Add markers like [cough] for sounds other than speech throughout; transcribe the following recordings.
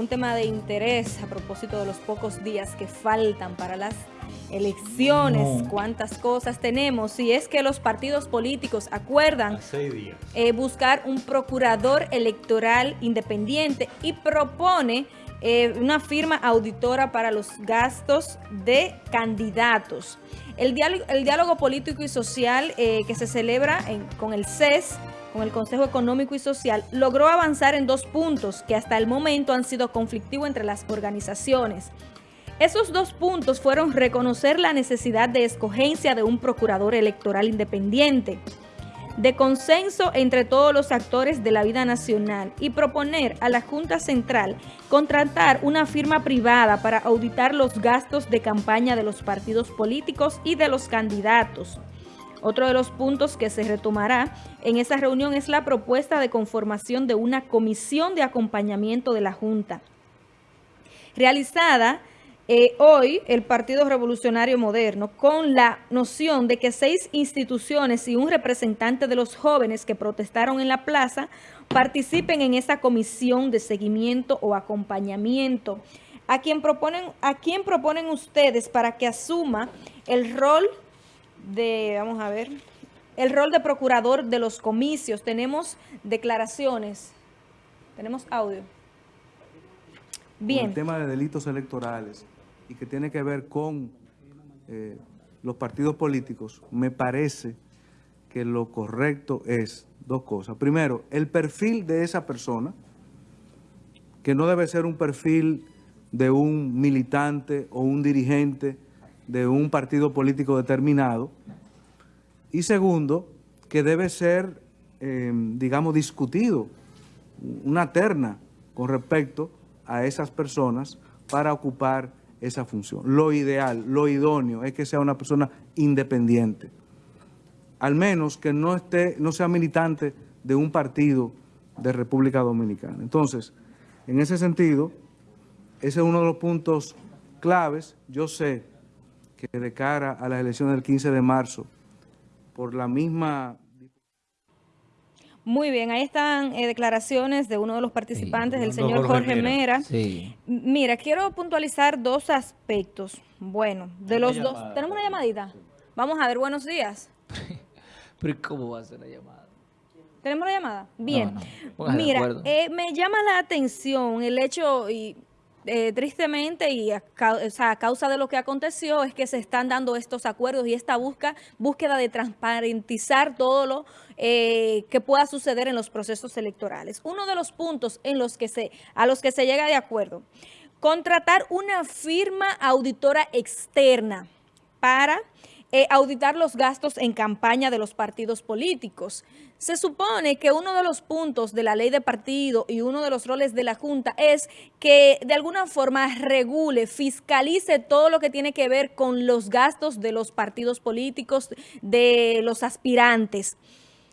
un tema de interés a propósito de los pocos días que faltan para las elecciones, cuántas cosas tenemos, si es que los partidos políticos acuerdan eh, buscar un procurador electoral independiente y propone eh, una firma auditora para los gastos de candidatos. El diálogo, el diálogo político y social eh, que se celebra con el CES, con el Consejo Económico y Social, logró avanzar en dos puntos que hasta el momento han sido conflictivos entre las organizaciones. Esos dos puntos fueron reconocer la necesidad de escogencia de un procurador electoral independiente, de consenso entre todos los actores de la vida nacional y proponer a la Junta Central contratar una firma privada para auditar los gastos de campaña de los partidos políticos y de los candidatos. Otro de los puntos que se retomará en esa reunión es la propuesta de conformación de una comisión de acompañamiento de la Junta, realizada eh, hoy el Partido Revolucionario Moderno con la noción de que seis instituciones y un representante de los jóvenes que protestaron en la plaza participen en esa comisión de seguimiento o acompañamiento. ¿A quién proponen, a quién proponen ustedes para que asuma el rol de, vamos a ver, el rol de procurador de los comicios? Tenemos declaraciones, tenemos audio. Bien. el tema de delitos electorales, y que tiene que ver con eh, los partidos políticos, me parece que lo correcto es dos cosas. Primero, el perfil de esa persona, que no debe ser un perfil de un militante o un dirigente de un partido político determinado. Y segundo, que debe ser, eh, digamos, discutido una terna con respecto a esas personas para ocupar esa función. Lo ideal, lo idóneo es que sea una persona independiente. Al menos que no, esté, no sea militante de un partido de República Dominicana. Entonces, en ese sentido, ese es uno de los puntos claves. Yo sé que de cara a las elecciones del 15 de marzo, por la misma muy bien, ahí están eh, declaraciones de uno de los participantes, del señor Jorge, Mera. Mira, quiero puntualizar dos aspectos. Bueno, de los dos... ¿Tenemos una llamadita? Vamos a ver, buenos días. [laughs] Pero ¿cómo va a ser la llamada? ¿Tenemos la llamada? Bien. Mira, eh, me llama la atención el hecho, y eh, tristemente y a, causa de lo que aconteció es que se están dando estos acuerdos y esta busca, búsqueda de transparentizar todo lo eh, que pueda suceder en los procesos electorales. Uno de los puntos en los que se, a los que se llega de acuerdo, contratar una firma auditora externa para eh, auditar los gastos en campaña de los partidos políticos. Se supone que uno de los puntos de la ley de partido y uno de los roles de la Junta es que de alguna forma regule, fiscalice todo lo que tiene que ver con los gastos de los partidos políticos, de los aspirantes.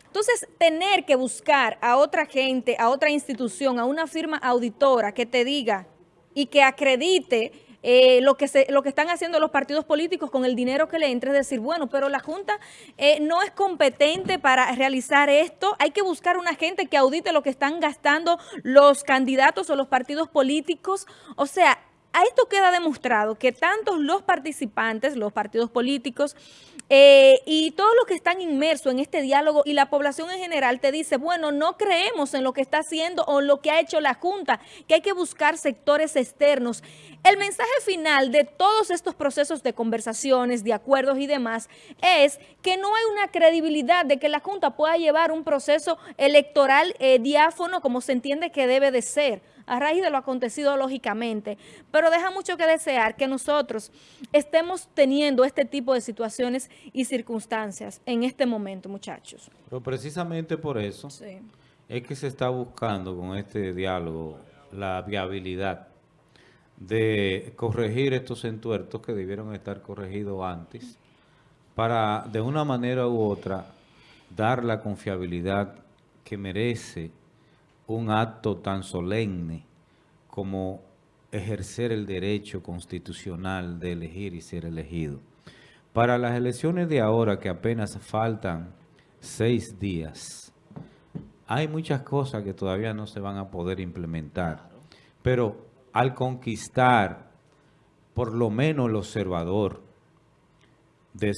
Entonces, tener que buscar a otra gente, a otra institución, a una firma auditora que te diga y que acredite eh, lo, que se, lo que están haciendo los partidos políticos con el dinero que le entre, es decir, bueno, pero la Junta eh, no es competente para realizar esto, hay que buscar una gente que audite lo que están gastando los candidatos o los partidos políticos, o sea, a esto queda demostrado que tantos los participantes, los partidos políticos eh, y todos los que están inmersos en este diálogo y la población en general te dice, bueno, no creemos en lo que está haciendo o lo que ha hecho la Junta, que hay que buscar sectores externos. El mensaje final de todos estos procesos de conversaciones, de acuerdos y demás es que no hay una credibilidad de que la Junta pueda llevar un proceso electoral eh, diáfono como se entiende que debe de ser a raíz de lo acontecido lógicamente, pero deja mucho que desear que nosotros estemos teniendo este tipo de situaciones y circunstancias en este momento, muchachos. Pero precisamente por eso es que se está buscando con este diálogo la viabilidad de corregir estos entuertos que debieron estar corregidos antes para de una manera u otra dar la confiabilidad que merece un acto tan solemne como ejercer el derecho constitucional de elegir y ser elegido. Para las elecciones de ahora, que apenas faltan seis días, hay muchas cosas que todavía no se van a poder implementar. Pero al conquistar por lo menos el observador de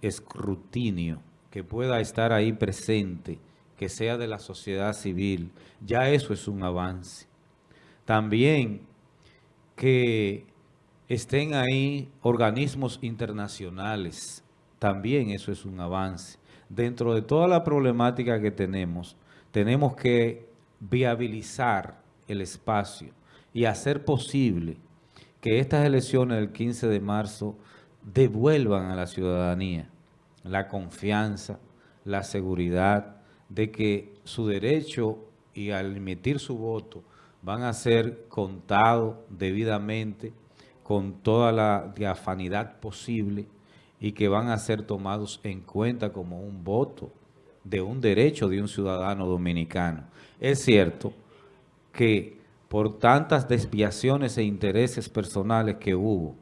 escrutinio que pueda estar ahí presente, que sea de la sociedad civil, ya eso es un avance. También que estén ahí organismos internacionales, también eso es un avance. Dentro de toda la problemática que tenemos, tenemos que viabilizar el espacio y hacer posible que estas elecciones del 15 de marzo devuelvan a la ciudadanía la confianza, la seguridad de que su derecho y al emitir su voto van a ser contados debidamente con toda la diafanidad posible y que van a ser tomados en cuenta como un voto de un derecho de un ciudadano dominicano. Es cierto que por tantas desviaciones e intereses personales que hubo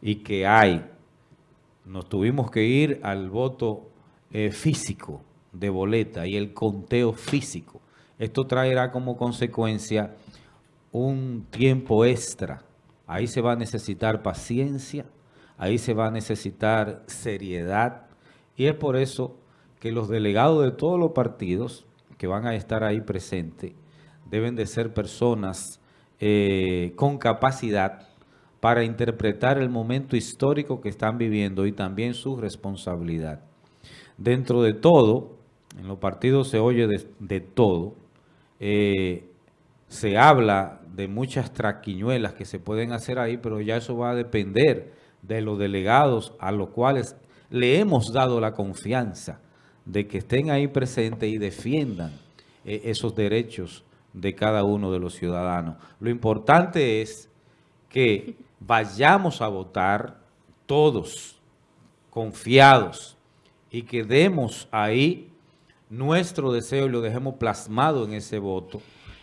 y que hay, nos tuvimos que ir al voto eh, físico de boleta y el conteo físico. Esto traerá como consecuencia un tiempo extra. Ahí se va a necesitar paciencia, ahí se va a necesitar seriedad y es por eso que los delegados de todos los partidos que van a estar ahí presentes deben de ser personas eh, con capacidad para interpretar el momento histórico que están viviendo y también su responsabilidad. Dentro de todo, en los partidos se oye de, todo, eh, se habla de muchas traquiñuelas que se pueden hacer ahí, pero ya eso va a depender de los delegados a los cuales le hemos dado la confianza de que estén ahí presentes y defiendan eh, esos derechos de cada uno de los ciudadanos. Lo importante es que vayamos a votar todos confiados y que demos ahí nuestro deseo lo dejemos plasmado en ese voto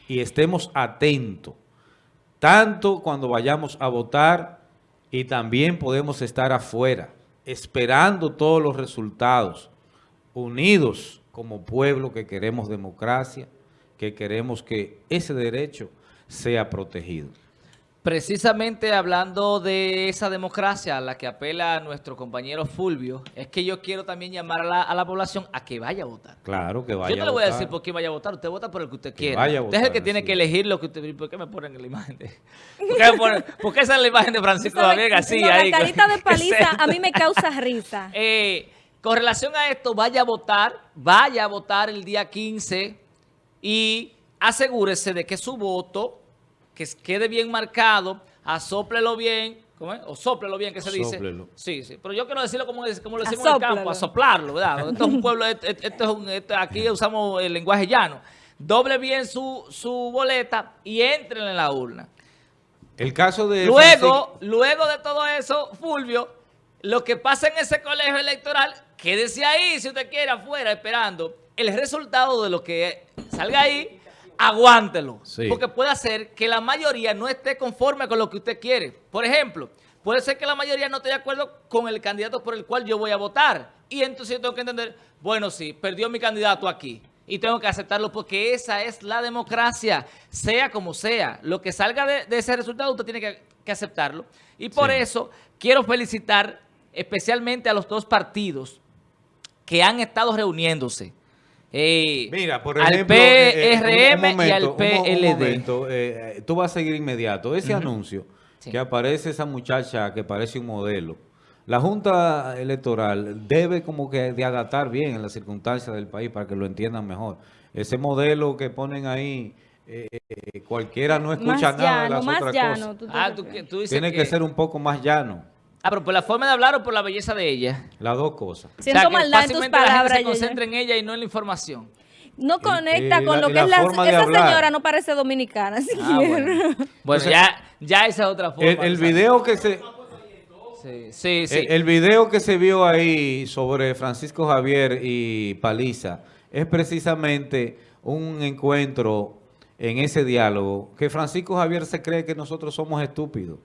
y estemos atentos, tanto cuando vayamos a votar y también podemos estar afuera, esperando todos los resultados, unidos como pueblo que queremos democracia, que queremos que ese derecho sea protegido. Precisamente hablando de esa democracia a la que apela nuestro compañero Fulvio, es que yo quiero también llamar a la, población a que vaya a votar. Claro, que vaya Yo no le voy a decir por qué vaya a votar, usted vota por el que usted quiera. usted es el que tiene que elegir lo que usted... ¿Por qué me ponen la imagen de...? ¿Por qué, esa es la imagen de Francisco Javier García? la carita de paliza a mí me [laughs] causa risa. Eh, con relación a esto, vaya a votar, vaya a votar el día 15 y asegúrese de que su voto que quede bien marcado, asóplelo bien, ¿cómo es? O sóplelo bien, que se dice. Sí, sí. Pero yo quiero decirlo como, como lo decimos en el campo, asoplarlo, ¿verdad? Esto es un pueblo, esto, es un, aquí usamos el lenguaje llano. Doble bien su, su boleta y entren en la urna. El caso de... Luego, luego de todo eso, Fulvio, lo que pasa en ese colegio electoral, quédese ahí si usted quiere afuera esperando el resultado de lo que salga ahí aguántelo. Porque puede ser que la mayoría no esté conforme con lo que usted quiere. Por ejemplo, puede ser que la mayoría no esté de acuerdo con el candidato por el cual yo voy a votar. Y entonces yo tengo que entender, bueno, sí, perdió mi candidato aquí. Y tengo que aceptarlo porque esa es la democracia, sea como sea. Lo que salga de, ese resultado usted tiene que, aceptarlo. Y por eso quiero felicitar especialmente a los dos partidos que han estado reuniéndose Mira, por ejemplo, al PRM y al PLD. tú vas a seguir inmediato. Ese anuncio que aparece esa muchacha que parece un modelo, la Junta Electoral debe como que de adaptar bien en las circunstancias del país para que lo entiendan mejor. Ese modelo que ponen ahí, eh, cualquiera no escucha nada de las otras llano, cosas. Ah, Tiene que ser un poco más llano. Ah, pero por la forma de hablar o por la belleza de ella. Las dos cosas. Siento maldad en tus palabras. se concentra en ella y no en la información. No conecta con lo que es la... Esa señora no parece dominicana, ah, Bueno, [laughs] ya, ya esa es otra forma. El, video que se... Sí, sí, sí. El, video que se vio ahí sobre Francisco Javier y Paliza es precisamente un encuentro en ese diálogo que Francisco Javier se cree que nosotros somos estúpidos.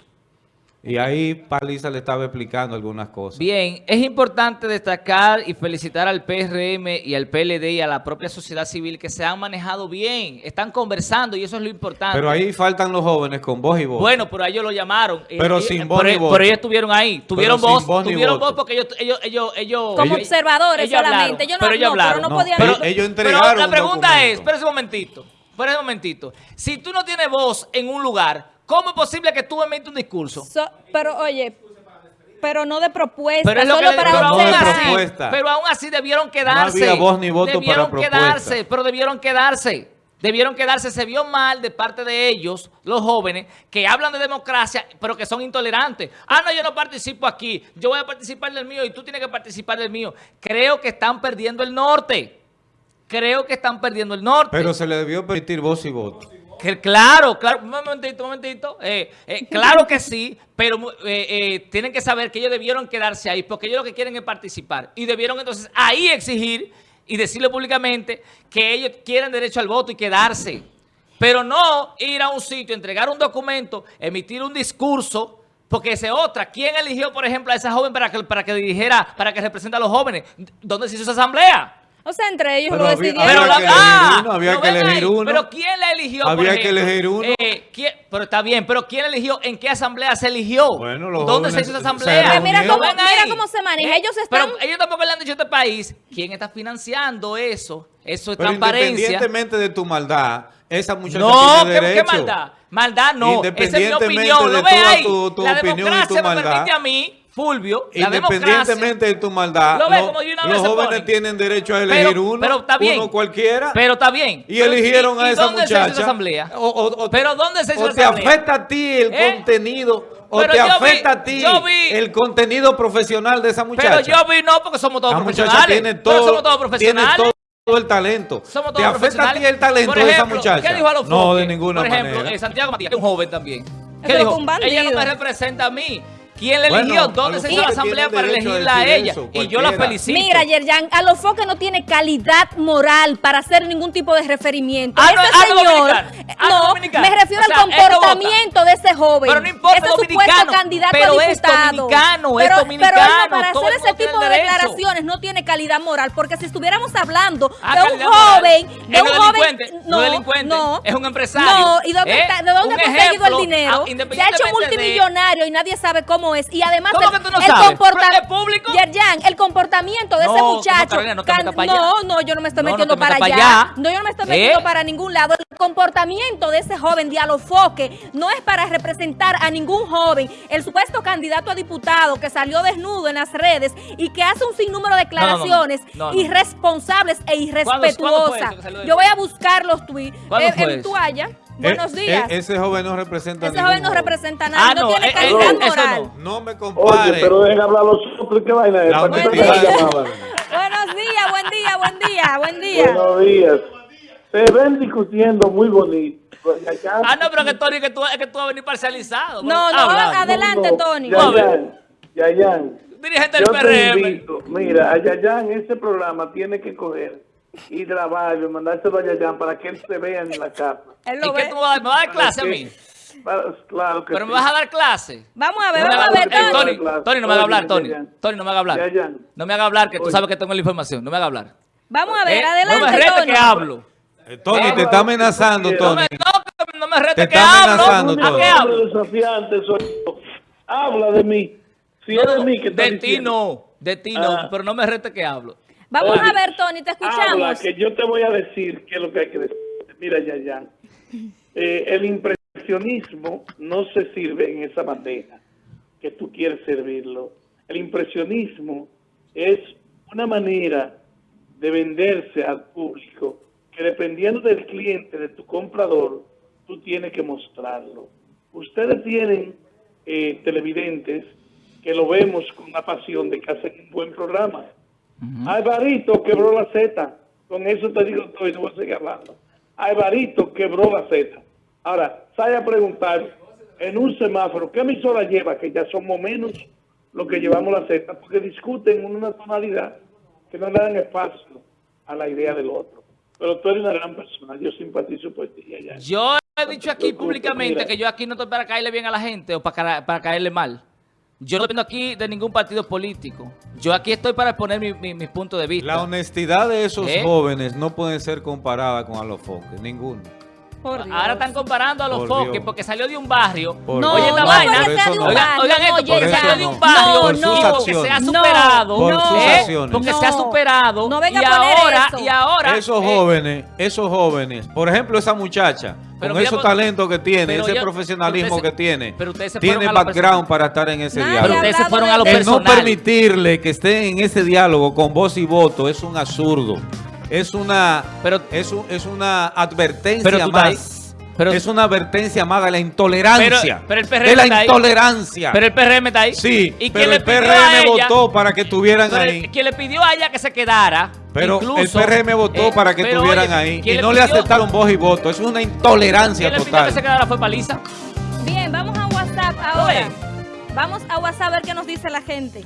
Y ahí Paliza le estaba explicando algunas cosas. Bien, es importante destacar y felicitar al PRM y al PLD y a la propia sociedad civil que se han manejado bien, están conversando y eso es lo importante. Pero ahí faltan los jóvenes con voz y voz. Bueno, pero a ellos lo llamaron. Pero Eh, sin eh, voz pero, ni voto. pero ellos estuvieron ahí, tuvieron voz, voz ni tuvieron voz porque ellos, ellos, ellos, ellos Como ellos- observadores ellos solamente. hablaron, Ellos no- pero ellos no, pero hablaron. no No, podían- Pero- ellos- ellos pero entregaron la un pregunta es, espérese un momentito, espérese un momentito. Si tú no tienes voz en un lugar, ¿cómo es posible que tú emites un discurso? So- pero oye, pero no de propuesta, Pero es lo solo que para pero aún, no así, pero aún así debieron quedarse. había voz ni voto debieron para propuesta. quedarse, pero debieron quedarse. Debieron quedarse. Se vio mal de parte de ellos, los jóvenes, que hablan de democracia, pero que son intolerantes. Ah, no, yo no participo aquí. Yo voy a participar del mío y tú tienes que participar del mío. Creo que están perdiendo el norte. Creo que están perdiendo el norte. Pero se le debió permitir voz y voto. Que claro, claro, un momentito, un momentito. Eh, eh, [laughs] claro que sí, pero eh, tienen que saber que ellos debieron quedarse ahí, porque ellos lo que quieren es participar. Y debieron entonces ahí exigir y decirle públicamente que ellos quieren derecho al voto y quedarse. Pero no ir a un sitio, entregar un documento, emitir un discurso, porque esa es otra. ¿Quién eligió, por ejemplo, a esa joven para que, para que dirigiera, para que represente a los jóvenes? ¿Dónde se hizo esa asamblea? O sea, entre ellos Pero lo había- decidieron. Pero Había la, que elegir ah, uno, había ¿lo que elegir ahí? uno. Pero ¿quién la eligió? por Había que elegir uno. Eh, ¿quién? Pero está bien, pero ¿quién eligió? ¿En qué asamblea se eligió? Bueno, los ¿Dónde se hizo esa asamblea? Mira ¿Lo cómo- mira se maneja. Ellos están- Pero ellos tampoco le han dicho a este país quién está financiando eso. Eso es Pero transparencia. independientemente de tu maldad, esa muchacha No, tiene ¿qué, qué derecho. maldad? Maldad no. Esa es mi Independientemente opinión. de ¿Lo ve ahí? tu- tu la opinión y tu democracia me maldad. permite a mí, Fulvio, la. Independientemente de tu maldad, Lo lo- como de una los vez se jóvenes ponen. tienen derecho a elegir Pero- uno, pero está bien. uno cualquiera. Pero está bien. y Pero, eligieron ¿y- a y esa dónde se hizo muchacha. esa asamblea? O- o- o- ¿Pero dónde se hizo o esa te asamblea? afecta a ti el ¿Eh? contenido, o Pero te vi- afecta a ti vi- el contenido profesional de esa muchacha. Pero yo vi no, porque somos todos La muchacha profesionales. tiene Pero todo, somos todos tiene profesionales. todo el talento. Somos ¿Te todos afecta a ti el talento de esa muchacha? ¿Qué dijo a los No, de ninguna Por ejemplo, manera. eh, Santiago Matías, que es un joven también. ¿Qué Pero dijo? Ella no me representa a mí. ¿Quién le Bueno, eligió? ¿Dónde se hizo la asamblea para elegirla a ella? eso, y yo la felicito. Mira, Yerjan, a los foques no tiene calidad moral para hacer ningún tipo de referimiento. Ah, ese no, ah, señor, dominicano. Ah, no, dominicano. me refiero O sea, al no comportamiento de ese joven. Pero no importa, ese supuesto dominicano. candidato Pero a es diputado. dominicano, es pero, dominicano, Pero no, para hacer ese tipo de declaraciones no tiene calidad moral, porque si estuviéramos hablando Ah, de un moral. joven, de Es un joven, delincuente, no es delincuente, no, es un empresario. No, ¿y dónde ¿Eh? de dónde ha conseguido el dinero? Se ha hecho multimillonario y nadie sabe cómo es. Y además ¿Cómo el, que tú no el sabes? comporta- ¿Pero es público? Yerjan, el comportamiento de ese no, muchacho. Carolina, no can- para no, allá. no, yo no me estoy metiendo para allá. No, yo no me estoy ¿Eh? metiendo para ningún lado. El comportamiento de ese joven dialofoque no es para representar a ningún joven. El supuesto candidato a diputado que salió desnudo en las redes y que hace un sinnúmero de declaraciones irresponsables e ¿Cuándo- cuándo fue irrespetuosas. Yo voy a buscar los tweets ¿Cuándo eh, en toalla. Buenos Eh, días. eh, ese joven no representa a ese joven no representa a nadie, Ah, no, no, tiene eh, calidad no. moral. No me Oye, compare. pero dejen hablar los otros, ¿qué vaina es? La ¿Para qué te honestidad. la llamaban? [laughs] Buenos días, buen día, buen día, buen día. Buenos días. Se ven discutiendo muy bonito. Ah, no, pero que Tony, que tú, es que tú vas a venir parcializado. No, no, Habla. adelante, No, Tony. Yayan, Yayan, Dirigente del PRM. invito, mira, a Yayan ese programa tiene que coger y grabarlo, y mandárselo a Yayan para que él se vea en la casa. Él ¿Y lo qué ve. tú me vas a dar? ¿Me vas a dar clase a Para mí? para- claro que ¿Pero me sí. vas a dar clase? Vamos a ver, No me vamos a haga- ver, Tony. Tony, Claro. Tony, no me haga hablar, Tony. Tony, no me haga hablar. No me haga hablar, que tú sabes que tengo la información. No me haga hablar. Vamos a ver, Eh, No me adelante, rete Tony. que hablo. Eh, Tony, te está amenazando, No No me, Tony. no, no me rete Te que está hablo. amenazando, ¿A Tony. hablo? desafiante soy yo. Habla de mí. Si es de mí que está de ti no, de ti no, Ah. pero no me rete que hablo. Vamos Oye, a ver, Tony, te Habla, escuchamos. que yo te voy a decir qué es lo que hay que decir. Mira, Yayan. Eh, el impresionismo no se sirve en esa bandeja que tú quieres servirlo. El impresionismo es una manera de venderse al público que dependiendo del cliente, de tu comprador, tú tienes que mostrarlo. Ustedes tienen eh, televidentes que lo vemos con la pasión de que hacen un buen programa. Alvarito quebró la Z. Con eso te digo todo y no voy a seguir hablando. Alvarito quebró la Z. Ahora, sale a preguntar en un semáforo, ¿qué emisora lleva? Que ya somos menos los que llevamos la Z, porque discuten en una tonalidad que no le dan espacio a la idea del otro. Pero tú eres una gran persona, yo simpatizo por ti. Yo he dicho aquí públicamente que yo aquí no estoy para caerle bien a la gente o para, para caerle mal. Yo no dependo aquí de ningún partido político. Yo aquí estoy para exponer mi, mi, mi punto de vista. La honestidad de esos ¿Eh? jóvenes no puede ser comparada con a los foques, ninguno. Por Dios. Ahora están comparando a los Por foques Dios. porque salió de un barrio. Por No, Oye, no, esta no vaina. no. Oigan, barrio, oigan esto, no, porque salió de no. un barrio y sus porque acciones. se ha No, superado. Por sus ¿eh? acciones. Porque No. se ha superado. No venga y a poner ahora, eso. y ahora. esos eh, jóvenes, esos jóvenes, por ejemplo esa muchacha, Pero con esos pero- talentos que tiene, pero ese ya- profesionalismo ustedes se- que tiene, pero se tiene background para estar en ese Nadie Pero diálogo. ustedes se fueron a lo. El no permitirle que estén en ese diálogo con voz y voto es un absurdo. Es una, Pero- es, un- es una advertencia Pero tú estás ahí. más. Pero- es una advertencia más de la intolerancia. Pero- pero el PRM de la está ahí. intolerancia. Pero el PRM está ahí. sí, ¿Y quién pero el PRM ella- votó para que estuvieran ahí. quien le pidió a ella que se quedara. Pero incluso, el PRM votó eh, para que estuvieran ahí ¿quién y no le pidió- aceptaron voz y voto. Es una intolerancia ¿Quién le pidió que se total. quedara fue Paliza? Bien, vamos a WhatsApp ahora. Oye. Vamos a WhatsApp a ver qué nos dice la gente.